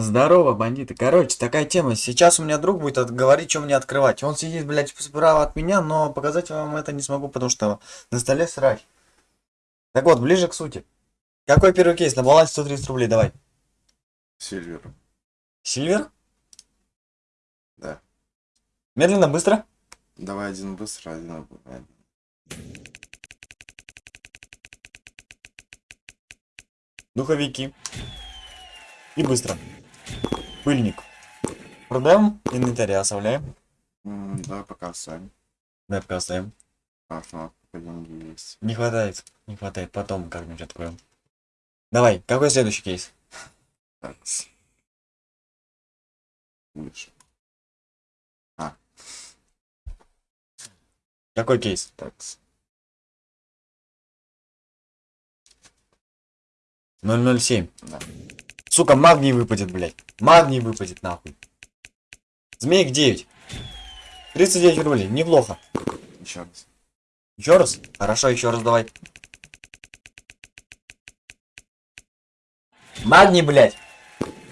Здорово, бандиты. Короче, такая тема. Сейчас у меня друг будет говорить, что мне открывать. Он сидит, блядь, справа от меня, но показать вам это не смогу, потому что на столе срач. Так вот, ближе к сути. Какой первый кейс? На балансе 130 рублей, давай. Сильвер. Сильвер? Да. Медленно, быстро. Давай один быстро, один. Духовики. И быстро. Пыльник. Продаем, инвентарь оставляем. М, Давай пока оставим. Да, пока оставим. Пока деньги есть. Не хватает, не хватает. Потом как-нибудь откроем. Давай, какой следующий кейс? Так. Лучше. Какой кейс? Так. с- 007. Да. Сука, магний выпадет, блядь. Магний выпадет, нахуй. Змеек 9. 39 рублей, неплохо. Еще раз. Еще раз? Хорошо, еще раз давай. Магний, блядь.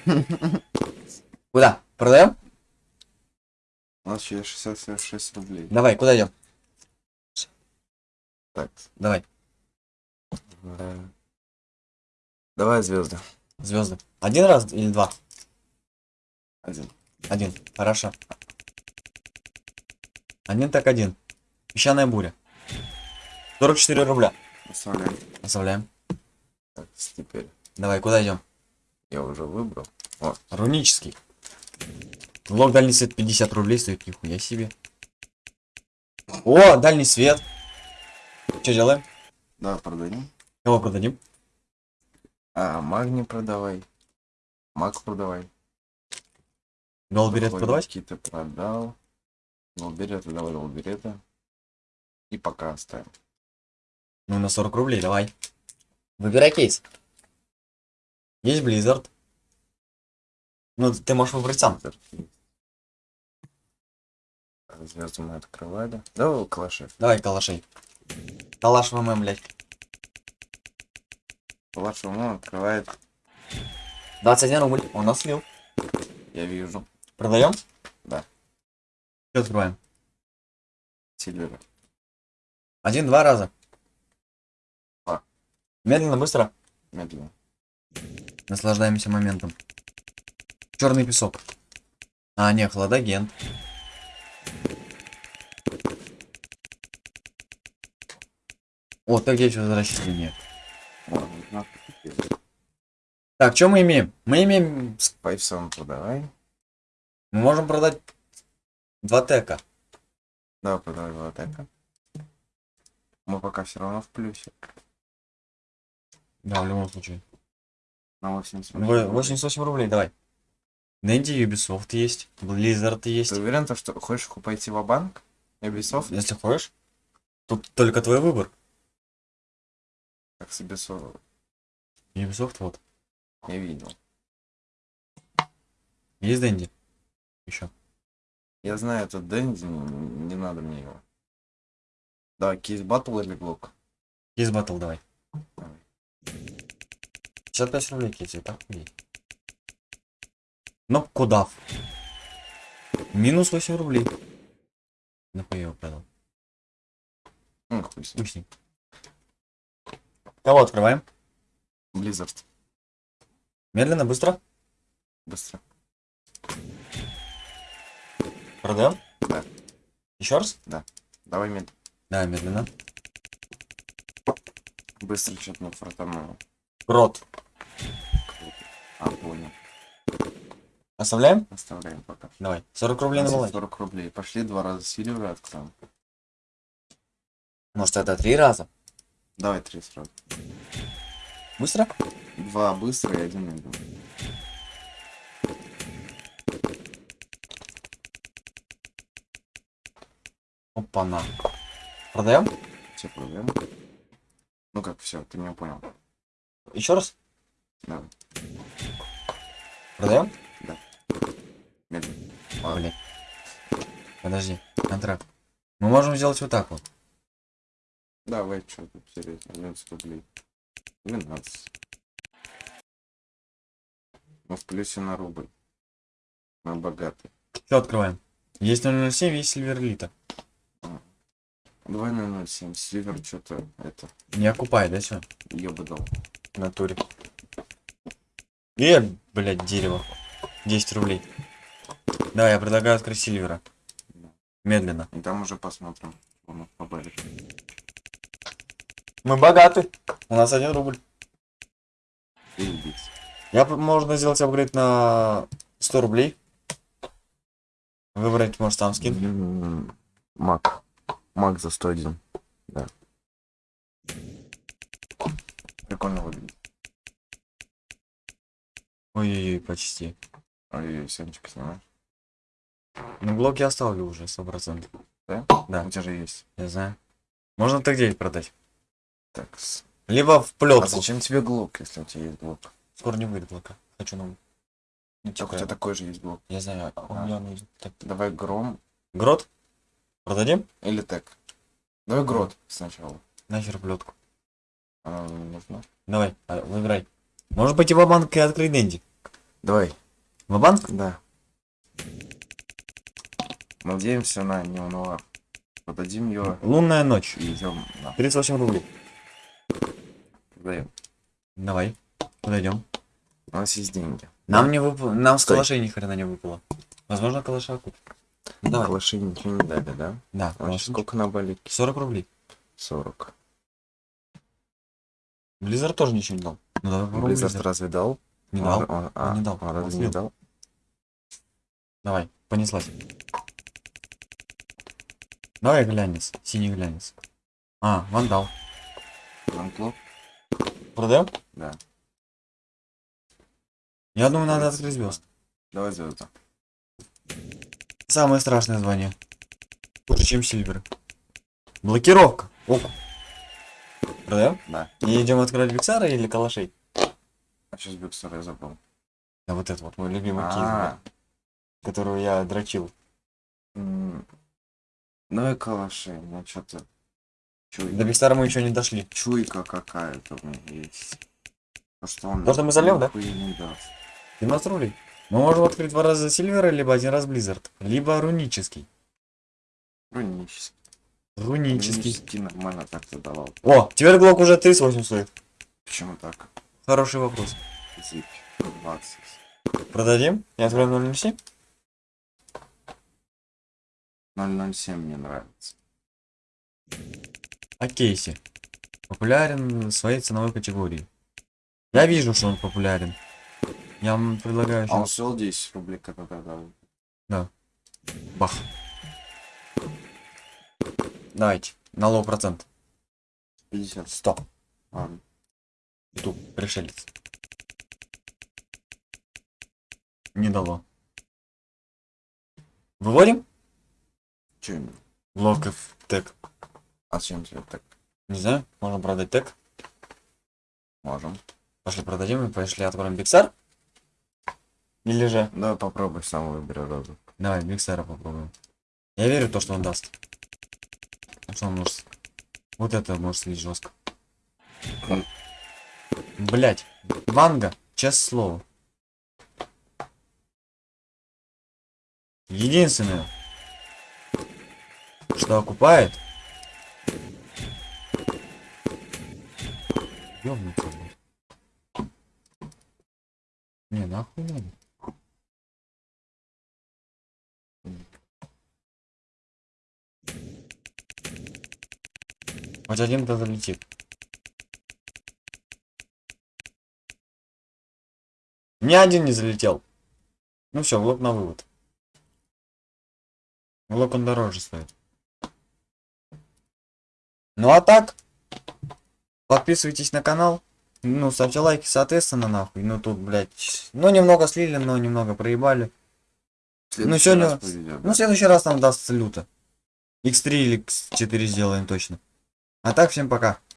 Куда? Продаем? У нас еще 66 рублей. Давай, куда идем? Так. Давай, Давай звезды. Звезды. Один раз или два? Один. Один. Хорошо. Один так один. Песчаная буря. 44 рубля. Оставляем. Оставляем. Так, теперь Давай, куда идем? я уже выбрал. Рунический. Лог дальний свет 50 рублей стоит, нихуя себе. О, дальний свет. Что делаем? Давай продадим. Кого продадим? А, магний продавай. Маг продавай. Голберет продавать? Какие-то продал. Голберета, давай голберета. И пока оставим. Ну, на 40 рублей, давай. Выбирай кейс. Есть Blizzard. Ну, ты можешь выбрать сам. Звезды мы открывали. Давай калаши. Давай, калашей. Калаш ВМ, блядь. Калаш ему открывает. 21 рубль. Он нас слил. Я вижу. Продаем? Да. Что открываем? Сильвера. Один-два раза. Два. Медленно, быстро. Медленно. Наслаждаемся моментом. Черный песок. А, не, хладоген. О, так здесь возвращение. О, ну, теперь. Так, что мы имеем? Мы имеем... Пайфсон продавай. Мы можем продать два тека. Давай продавай два атака. Мы пока все равно в плюсе. Да, в любом случае. На 88. Во- 88 рублей, давай. Дэнди, Ubisoft есть, Blizzard есть. Ты уверен, то, что хочешь пойти в банк Ubisoft? Если хочешь, тут только твой выбор. Как с Ubisoft Ubisoft вот. я видел. Есть Дэнди? Еще. Я знаю этот Дэнди, не, надо мне его. Да, кейс батл или блок? Есть батл, давай. Давай. 55 рублей кейс, так хуй. Но куда? Минус 8 рублей. Нахуй его продал. Ну, хуй с ним. Кого открываем? Blizzard. Медленно, быстро. Быстро. Продаем? Да. Еще раз? Давай мед. Да, медленно. Быстро что-то на фортануло. Рот. А, понял. Оставляем? Оставляем пока. Давай. 40 рублей на балансе. 40 рублей. Пошли два раза сильвера откроем. Может это три раза? Давай три сразу. Быстро? Два быстро и один медленно. Опа-на. Продаем? Все проблемы. Ну как, все, ты меня понял. Еще раз? Давай. Продаем? Медленно. Ладно. Блин. Подожди. Контракт. Мы можем сделать вот так вот. Давай, что тут серьезно, 11 рублей. 12. Мы в плюсе на рубль. Мы богаты. Что открываем? Есть 007, есть Сильверлита. Давай на 0,7. Сильвер что-то это. Не окупай, да, все? Я бы дал. В натуре. Э, блядь, дерево. 10 рублей. Да, я предлагаю открыть Сильвера. Медленно. И там уже посмотрим. что у нас по баре. Мы богаты. У нас один рубль. Я можно сделать апгрейд на 100 рублей. Выбрать, может, сам скин. Мак. Мак за 101. Да. Прикольно выглядит. Ой-ой-ой, почти. Ой, семечко снимаешь. Ну, блок я оставлю уже, 100%. Да? Да. У тебя же есть. Я знаю. Можно так 9 продать. Так. с- Либо в А плетку. зачем тебе глок, если у тебя есть глок? Скоро не будет блока. Хочу новый. Ну, Так, у типа, тебя такой же есть блок. Я знаю, а у Ага. меня он есть. Так. Давай гром Грот? Продадим? или тег. Давай грот сначала. Нахер плетку. Она нам не нужна. Давай, а, выбирай. Может пойти в банк и открыть Дэнди. Давай. В банк? Да. Надеемся на неонуар. Продадим ее Лунная ночь. и идем на. 38 рублей. Продаем. Давай. Куда идем? У нас есть деньги. Нам не выпало. Нам с Стой. калашей ни хрена не выпало. Возможно, калаша купим. Давай. Калаши ничего не дали, да? Да, А калаш. сколько на балике? 40 рублей. 40. Близзард тоже ничего не дал. Ну давай попробуем Blizzard. разве дал? Не Он- дал. Он, а, не дал, Он он разве не дал? Давай, понеслась. Давай глянец. Синий глянец. А, вандал. Ланклоп? Продаем? Да. Я думаю, надо открыть звезд. Давай звезды. Самое страшное звание. Хуже, чем Сильвер. Блокировка. Оп. Продаем? Да. И идем открывать Биксара или Калашей? А сейчас Бюксер я забыл. Да вот это вот мой любимый кейс, А, которого я дрочил. м, Давай калаши, ну что-то... До Чуйка, Биксара мы еще не дошли. чуйка какая-то у меня есть. То, что он... То, что мы зальем, да? не даст. 17 рублей. Мы можем открыть два раза Сильвера, либо один раз Близзард. Либо рунический. Рунический. Рунический. Рунический нормально так-то давал. О, теперь Глок уже 38 стоит. Почему так? Хороший вопрос. Зип. 20. Продадим? И откроем 007? 007 мне нравится. А Кейси. Популярен в своей ценовой категории. Я вижу, что он популярен. Я вам предлагаю А он стоил 10 рублей, когда дал. Бах. Давайте. На лоу процент. 50. 100. Ладно. Ютуб. Пришелец. Не дало. Выводим? Че именно? Лок в тег. А зачем тебе так? Не знаю. Можно продать тег. Можем. Пошли продадим и пошли откроем Биксар. Или же... Давай попробуй сам выбери розу. Давай, Биксара попробуем. Я верю в то, что он даст. А Что он может... Вот это может слить жестко. Блять. Ванга. Честное слово. Единственное, что окупает... Ёбнуться, блядь. Не, нахуй надо. Хоть один-то залетит. Ни один не залетел. Ну все, блок на вывод. Блок он дороже стоит. Ну а так, подписывайтесь на канал. Ну, ставьте лайки, соответственно, нахуй. Ну тут, блядь, ну немного слили, но немного проебали. Следующий сегодня- Ну, в следующий раз нам даст люто. X3 или X4 сделаем точно. А так, всем пока.